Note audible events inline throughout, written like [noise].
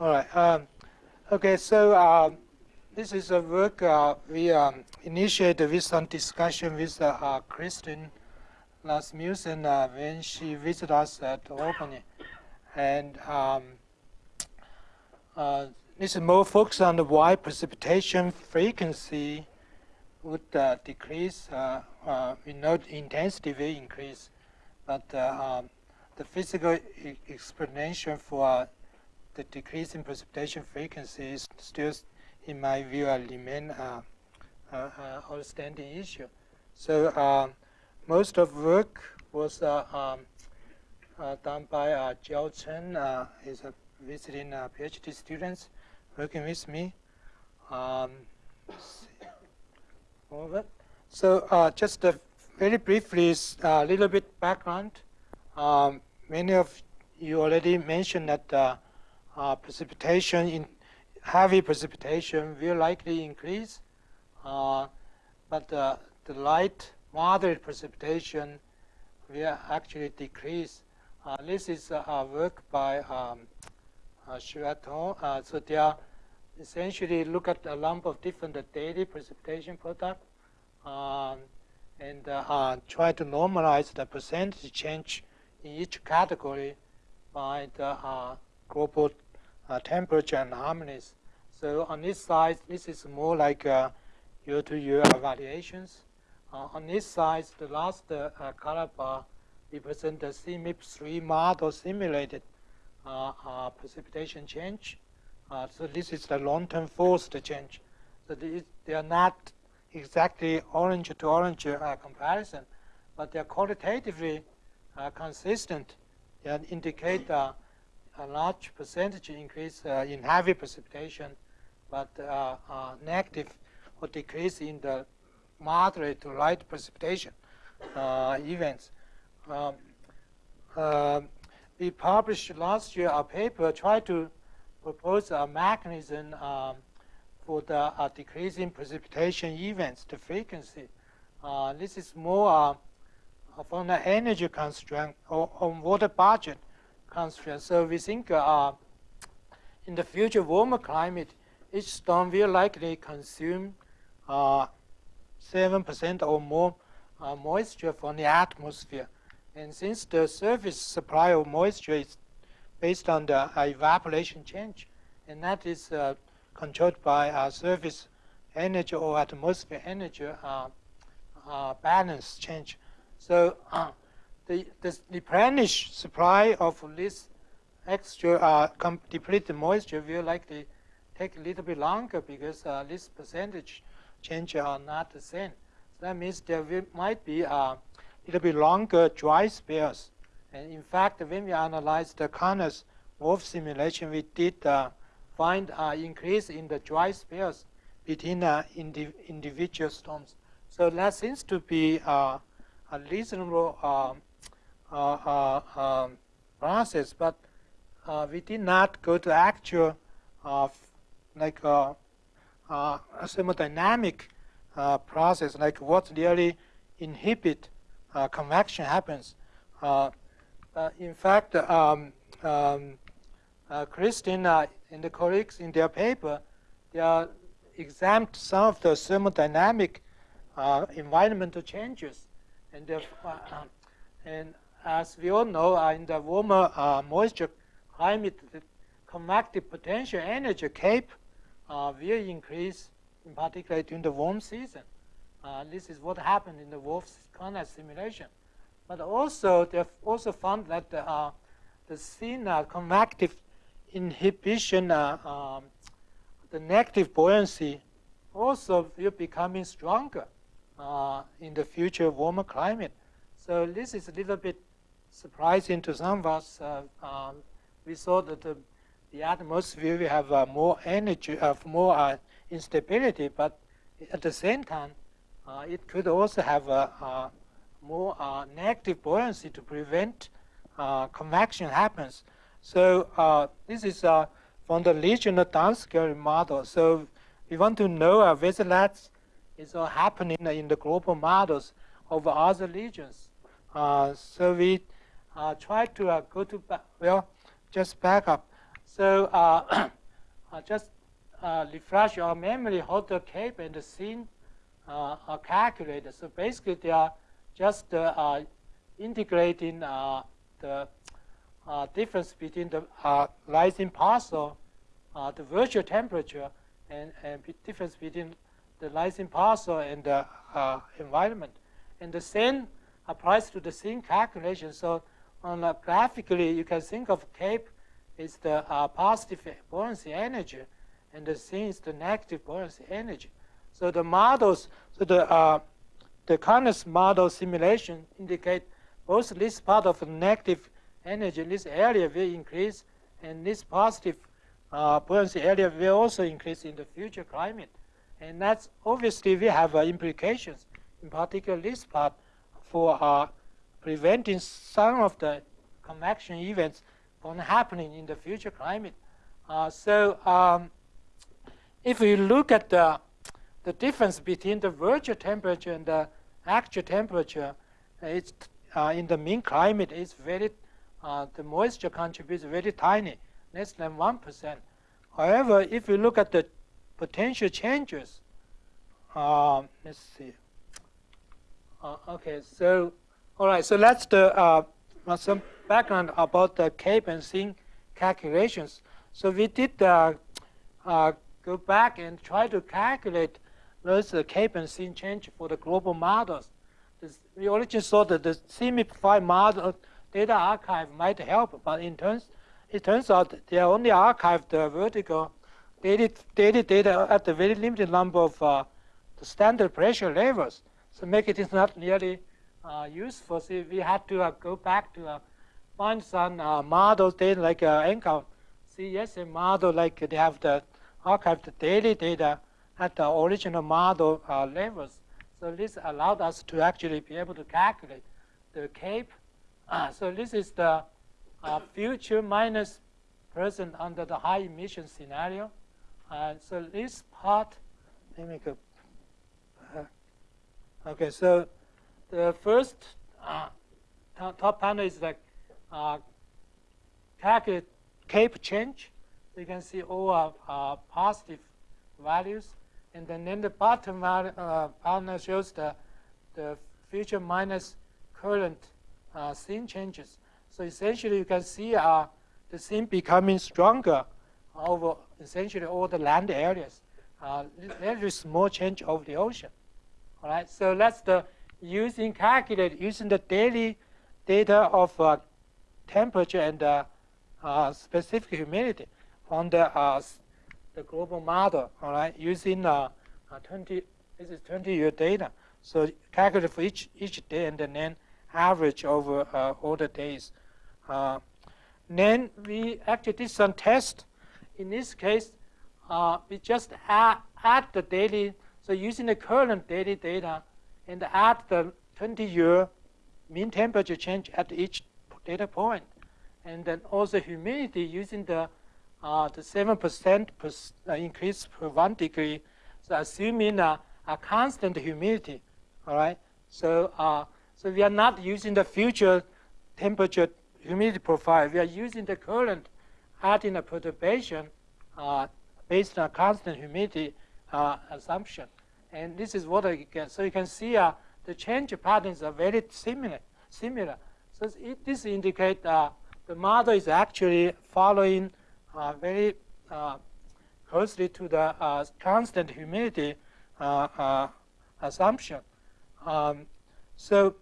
All right. Um, okay, so uh, this is a work uh, we um, initiated with some discussion with uh, uh Kristen Rasmussen uh, when she visited us at Albany. And um, uh, this is more focused on the why precipitation frequency would decrease. we know the intensity will increase, but um, the physical e explanation for the decrease in precipitation frequency is still, in my view, a remain uh, uh, uh, outstanding issue. So um, most of work was uh, um, uh, done by uh, Jiao Chen. Uh, he's a visiting PhD students working with me. Um, so just very briefly, a little bit background. Um, many of you already mentioned that uh, precipitation in heavy precipitation will likely increase, uh, but uh, the light moderate precipitation will actually decrease. Uh, this is a work by um, uh, uh, so they are essentially look at a lump of different daily precipitation products um, and uh, try to normalize the percentage change in each category by the global uh, temperature and harmonies. So on this side, this is more like uh, year-to-year -year variations. Uh, on this side, the last uh, color bar represents the CMIP3 model simulated precipitation change. so this is the long-term forced change. So they are not exactly orange to orange comparison, but they are qualitatively consistent. They indicate a large percentage increase uh, in heavy precipitation, but uh, uh, negative or decrease in the moderate to light precipitation events. Um, we published last year a paper trying to propose a mechanism um, for the uh, decreasing precipitation events, the frequency. Uh, this is more uh, from the energy constraint or on water budget So we think uh, in the future warmer climate, each storm will likely consume 7% uh, or more uh, moisture from the atmosphere. And since the surface supply of moisture is based on the uh, evaporation change, and that is uh, controlled by uh, surface energy or atmosphere energy balance change. So the, the replenished supply of this extra uh, depleted moisture will likely take a little bit longer because uh, this percentage change are not the same. So that means there will, might be a little bit longer dry spells. And in fact, when we analyzed the Connors WRF simulation, we did uh, find an increase in the dry spells between uh, indi individual storms. So that seems to be uh, a reasonable uh, uh, um, process, but uh, we did not go to actual like thermodynamic process, like what really inhibit convection happens. in fact, um, um, uh, Christina and the colleagues in their paper, they are examined some of the thermodynamic uh, environmental changes, and uh, and as we all know, uh, in the warmer uh, moisture climate, the convective potential energy cape uh, will increase, in particular during the warm season. Uh, this is what happened in the WRF simulation. But also, they've also found that the, uh, the CIN convective inhibition, uh, um, the negative buoyancy, also will becoming stronger in the future warmer climate. So this is a little bit surprising to some of us. Uh, um, we saw that the, the atmosphere will have uh, more energy, uh, more instability, but at the same time, it could also have a, more negative buoyancy to prevent convection happens. So this is from the regional downscaling model. So we want to know whether that is happening in the global models of other regions. Uh, so we uh, try to uh, go to, back, well, just back up. So uh, [coughs] uh, just uh, refresh your memory how the cape and the CIN uh, are calculated. So basically, they are just uh, uh, integrating the difference between the rising parcel, the virtual temperature, and, and difference between the rising parcel and the environment. And the same applies to the CIN calculation. So on a graphically, you can think of cape is the uh, positive buoyancy energy, and the CIN is the negative buoyancy energy. So the models, so the uh, the Carnot model simulation indicate both this part of the negative energy, this area will increase, and this positive uh, buoyancy area will also increase in the future climate. And that's obviously we have uh, implications, in particular this part, for uh, preventing some of the convection events from happening in the future climate. Uh, so um, if we look at the, the difference between the virtual temperature and the actual temperature, it's uh, in the mean climate is very, uh, the moisture contribution is very tiny, less than 1%. However, if we look at the potential changes, um, let's see. Uh, okay, so all right, so that's the uh, some background about the cape and CIN calculations. So we did uh, uh, go back and try to calculate those uh, cape and CIN change for the global models. This, we originally thought that the CMIP5 model data archive might help, but in turns, it turns out they only archived the vertical daily data at a very limited number of uh, the standard pressure levels. So make it not nearly uh, useful. So we had to uh, go back to uh, find some uh, models data like uh, NCAR CSM model, like they have the archived daily data at the original model uh, levels. So this allowed us to actually be able to calculate the CAPE. Uh, so this is the uh, future minus present under the high emission scenario. Uh, so this part, let me go. okay, so the first uh, top panel is like uh, calculate CAPE change. You can see all are uh, positive values. And then, then the bottom value, uh, panel shows the, the future minus current uh, CIN changes. So essentially you can see uh, the CIN becoming stronger over essentially all the land areas. Uh, very small change over the ocean. All right, so that's the using calculate using the daily data of uh, temperature and uh, uh, specific humidity from the uh, the global model. All right, using uh, uh, 20 this is 20 year data. So calculate for each each day and then average over all the days. then we actually did some test. In this case, we just add, add the daily. So using the current daily data and add the 20-year mean temperature change at each data point. And then also humidity using the uh, the 7% per, uh, increase per one degree. So assuming a, a constant humidity, all right? So, uh, so we are not using the future temperature humidity profile. We are using the current adding a perturbation uh, based on constant humidity uh, assumption. And this is what I get. So you can see uh, the change patterns are very similar. similar. So it, this indicates uh, the model is actually following uh, very uh, closely to the uh, constant humidity uh, assumption. Um, so,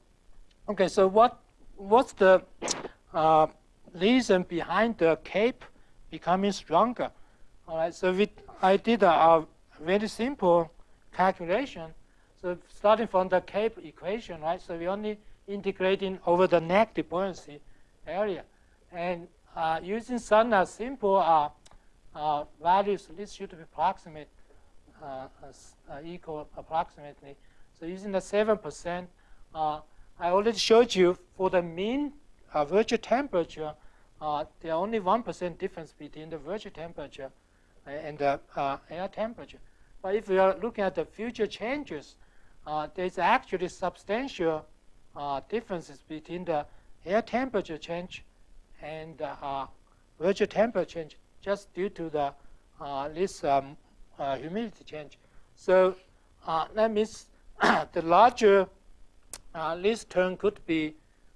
okay, so what what's the reason behind the cape becoming stronger? All right, so we, I did a, a very simple calculation. So starting from the Cape equation, right? So we only integrating over the negative buoyancy area. And uh, using some uh, simple uh, uh values, this should be approximate, uh, uh, equal approximately. So using the 7%, I already showed you for the mean virtual temperature, there are only 1% difference between the virtual temperature and the air temperature. But if we are looking at the future changes, uh, there's actually substantial uh, differences between the air temperature change and uh, virtual temperature change just due to the uh, this um, uh, humidity change. So uh, that means [coughs] the larger uh, this term could be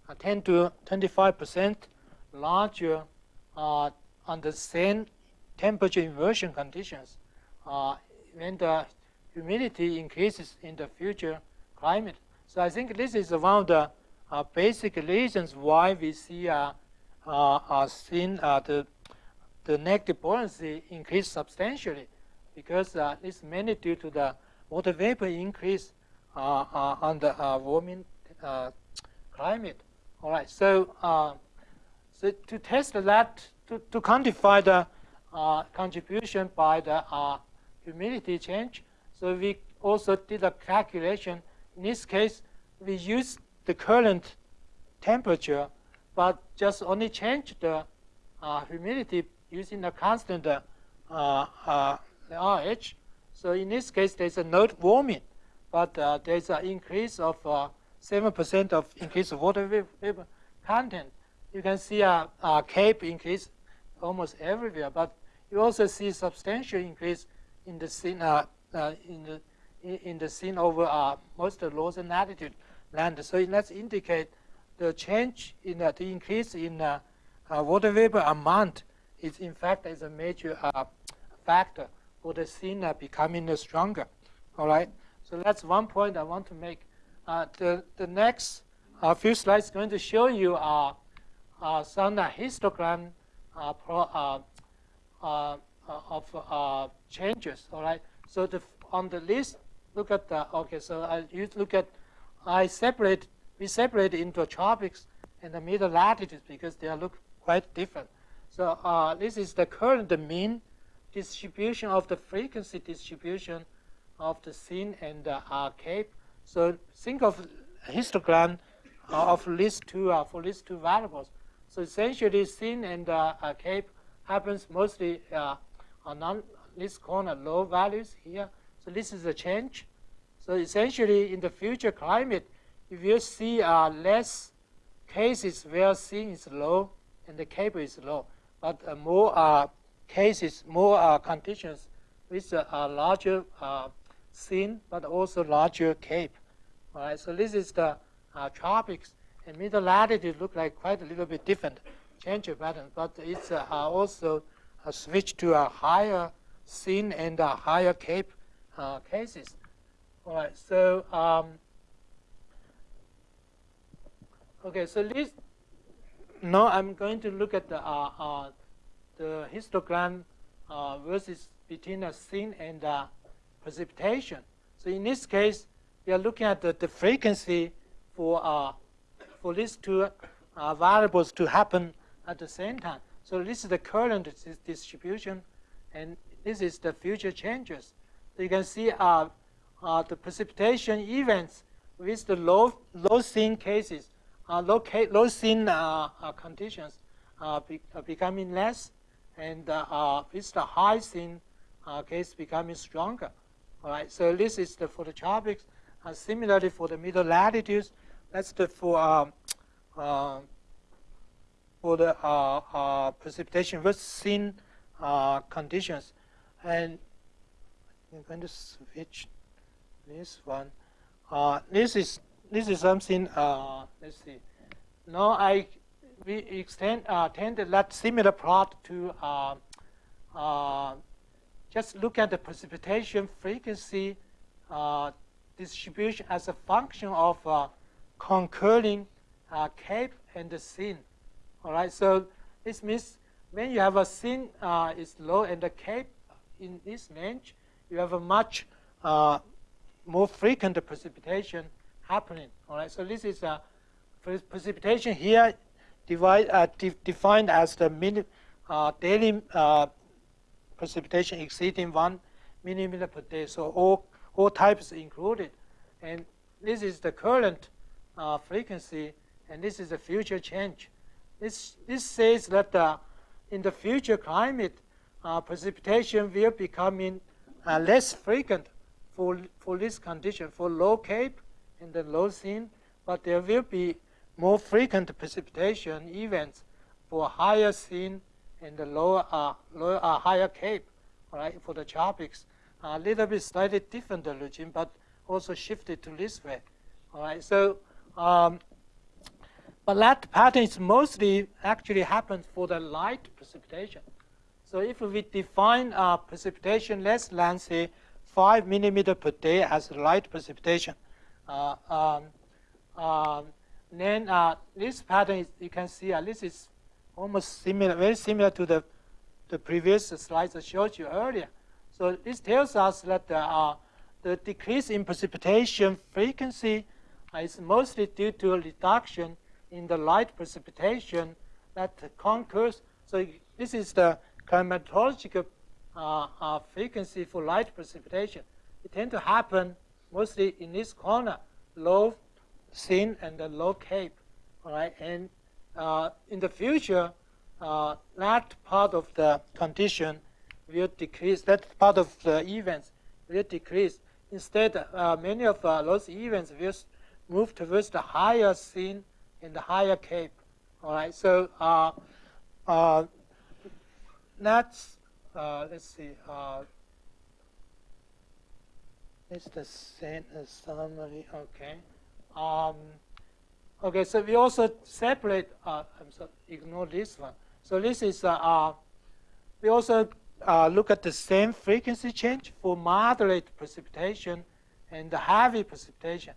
uh, 10 to 25 percent larger on the same temperature inversion conditions when the humidity increases in the future climate. So I think this is one of the uh, basic reasons why we see uh, uh, uh, CIN, uh, the, the negative buoyancy increase substantially because uh, it's mainly due to the water vapor increase uh, uh, on the uh, warming uh, climate. All right, so, uh, so to test that, to, to quantify the contribution by the humidity change, so we also did a calculation. In this case, we use the current temperature, but just only change the uh, humidity using the constant uh, uh, RH. So in this case, there's a no warming, but uh, there's an increase of 7% uh, of increase of water vapor content. You can see a, a CAPE increase almost everywhere, but you also see substantial increase in the CIN, uh, uh, in the in the CIN over uh, most the northern latitude land. So let's indicate the change in uh, the increase in uh, water vapor amount is in fact is a major uh, factor for the CIN becoming stronger. All right. So that's one point I want to make. the the next few slides going to show you uh, some histogram uh, pro, of changes. All right. So the, on the list, look at the okay. So I look at I separate we separate into tropics and the middle latitudes because they look quite different. So uh, this is the current mean distribution of the frequency distribution of the CIN and the uh, cape. So think of histogram uh, of these two uh, for these two variables. So essentially, CIN and uh, cape happens mostly uh, on this corner low values here. So this is a change. So essentially, in the future climate, if you see uh, less cases where CIN is low and the cape is low, but uh, more uh, cases, more uh, conditions with a larger uh, CIN, but also larger cape. All right, so this is the uh, tropics, and middle latitude look like quite a little bit different change pattern, but it's also a switch to a higher CIN and a higher cape cases. All right, so um, okay, so this now I'm going to look at the uh, uh, the histogram uh, versus between a CIN and uh, precipitation. So in this case, we are looking at the, the frequency for uh, for these two uh, variables to happen at the same time. So this is the current distribution, and this is the future changes. So you can see uh, uh, the precipitation events with the low, low CIN cases, uh, low, low CIN uh, uh conditions uh, be, uh, becoming less, and with the high CIN case becoming stronger. All right, so this is the, for the tropics. similarly, for the middle latitudes, that's the for um, for the precipitation with CIN conditions, and I'm going to switch this one. Uh, this is this is something. Uh, let's see. Now I we extend uh, tend that similar plot to uh, uh, just look at the precipitation frequency uh, distribution as a function of uh, concurring uh, cape and the CIN. All right. So this means when you have a CIN uh, is low and the cape in this range, you have a much uh, more frequent precipitation happening. All right, so this is a precipitation here divide, uh, de defined as the min, uh, daily uh, precipitation exceeding one millimeter per day. So all all types included, and this is the current uh, frequency, and this is the future change. This this says that uh, in the future climate, uh, precipitation will becoming less frequent for, for this condition, for low cape and the low CIN, but there will be more frequent precipitation events for higher CIN and the lower, uh, lower uh, higher Cape, right, for the tropics. A little bit slightly different regime, but also shifted to this way. All right, so um, but that pattern is mostly actually happens for the light precipitation. So if we define uh, precipitation less than say five millimeter per day as light precipitation, uh, um, um, then uh, this pattern is, you can see uh, this is almost similar, very similar to the the previous slides I showed you earlier. So this tells us that uh, the decrease in precipitation frequency is mostly due to a reduction in the light precipitation that concurs. So this is the climatological uh, uh, frequency for light precipitation. It tends to happen mostly in this corner, low CIN and the low cape. Right, and uh, in the future, uh, that part of the condition will decrease. That part of the events will decrease. Instead, uh, many of uh, those events will move towards the higher CIN in the higher cape. All right, so uh, uh, that's, uh, let's see, uh, it's the same summary, okay. Um, okay, so we also separate, uh, I'm sorry, ignore this one. So this is, uh, uh, we also look at the same frequency change for moderate precipitation and the heavy precipitation.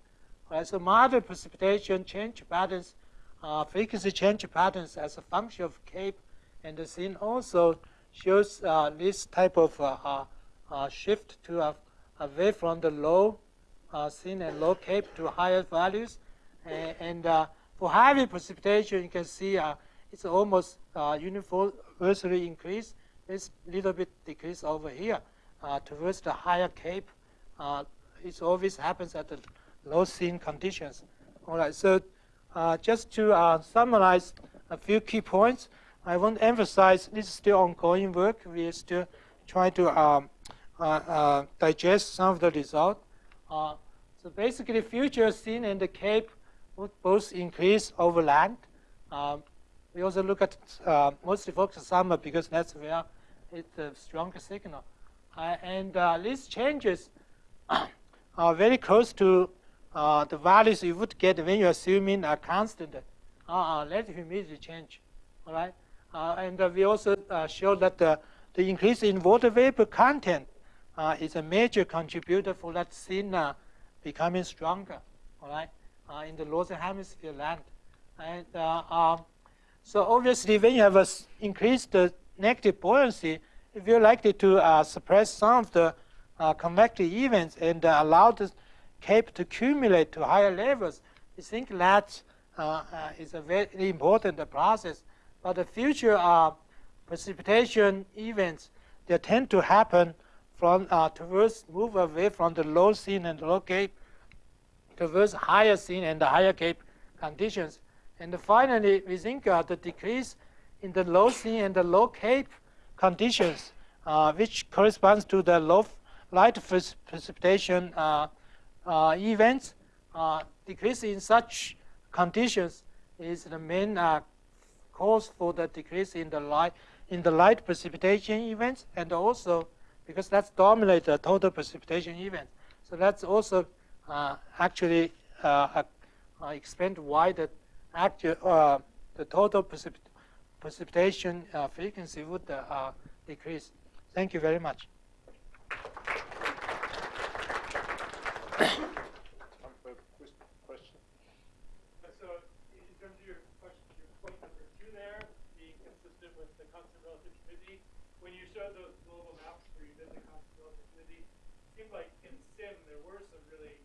So moderate precipitation change patterns, uh, frequency change patterns as a function of cape and the CIN also shows uh, this type of uh, uh, uh shift to away from the low CIN and low cape to higher values. And, for heavy precipitation, you can see it's almost universally increased. This little bit decrease over here towards the higher cape. it always happens at the low CIN conditions. All right, so uh, just to uh, summarize a few key points, I want to emphasize this is still ongoing work. We are still trying to um, uh, uh digest some of the results. Uh, so basically, future CIN and the Cape would both increase over land. Um, we also look at uh, mostly focus summer because that's where it's the strongest signal. and these changes [coughs] are very close to uh, the values you would get when you're assuming a constant uh, uh, relative humidity change. All right, uh, and uh, we also show that the, the increase in water vapor content is a major contributor for that CIN becoming stronger. All right, in the northern hemisphere land, and um, so obviously when you have a increased negative buoyancy, if you're likely to suppress some of the convective events and allow the cape to accumulate to higher levels, we think that uh, uh, is a very important process. But the future uh, precipitation events, they tend to happen from uh, towards move away from the low CIN and low cape towards higher CIN and the higher cape conditions. And finally, we think the decrease in the low CIN and the low cape conditions, uh, which corresponds to the low light precipitation uh, events, uh, decrease in such conditions is the main uh, cause for the decrease in the light in the light precipitation events, and also because that's dominate the total precipitation event. So that's also uh, actually uh, uh, explain why the actual the total precip precipitation frequency would decrease. Thank you very much. question. So, in terms of your question, your point number two there, being consistent with the constant relative humidity, when you showed those global maps where you did the constant relative it seemed like in CIN there were some really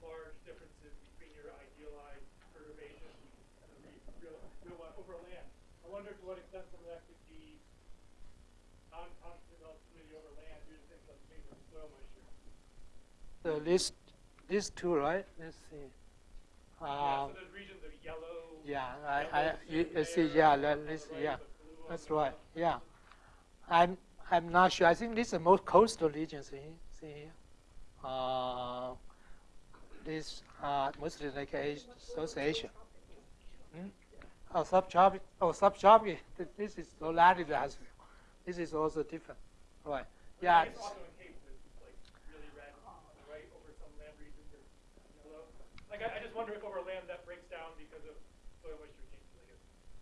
large differences between your idealized perturbation and the real, real one over land. I wonder to what extent some of that could be non-constant relative humidity over land due to things like maybe soil moisture. The list these two, right? Let's see. Um, yeah, so those regions of yellow. Yeah, I, I, you see, yeah, that, this, yeah, that's right. Yeah, I'm, I'm not sure. I think these are most coastal regions. See, see here. Uh, this uh, mostly like Asia, South Asia. Hmm? uh, subtropic, oh, subtropic, th- this is low latitude as well. This is also different, right? Yeah, I guess also in Cape, it's like really red, right, over some land regions or yellow. Like, I, I just wonder if over land that breaks down because of soil moisture changes,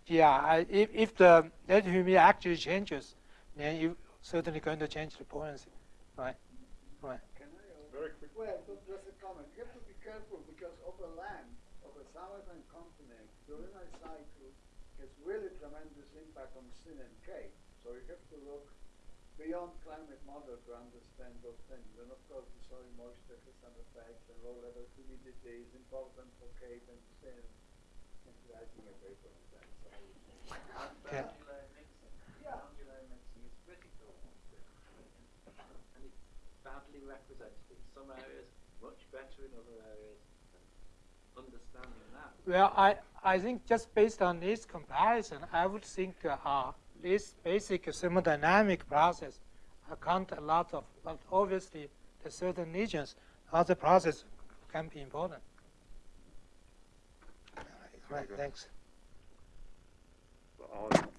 yeah. I, if if the relative humidity actually changes, then you're certainly going to change the buoyancy, right? Right. Can I? uh, Very quick. Well, ju- just a comment. You have to be careful because over land, over southern continent, during a cycle, has really tremendous impact on CIN and Cape. So you have to look beyond climate model to understand those things. And of course, the soil moisture has some effects, and low level humidity is important for Cape and CIN. And writing a paper on that. So. Yeah. Boundary mixing. Yeah. Boundary mixing is critical. And it's badly represented in some areas, much better in other areas. Understanding that. Well, I, I think just based on this comparison, I would think uh, uh, this basic thermodynamic process account a lot of, but obviously the certain regions, other process can be important. Right, thanks. All in-